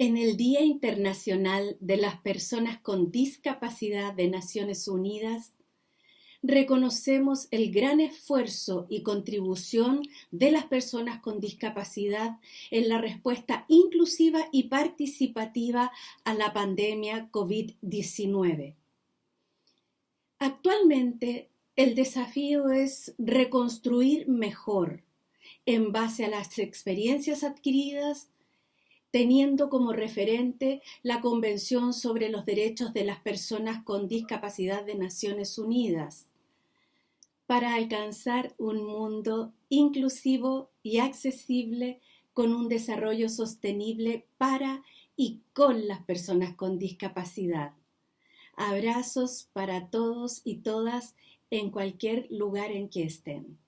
En el Día Internacional de las Personas con Discapacidad de Naciones Unidas, reconocemos el gran esfuerzo y contribución de las personas con discapacidad en la respuesta inclusiva y participativa a la pandemia COVID-19. Actualmente, el desafío es reconstruir mejor en base a las experiencias adquiridas teniendo como referente la Convención sobre los Derechos de las Personas con Discapacidad de Naciones Unidas, para alcanzar un mundo inclusivo y accesible con un desarrollo sostenible para y con las personas con discapacidad. Abrazos para todos y todas en cualquier lugar en que estén.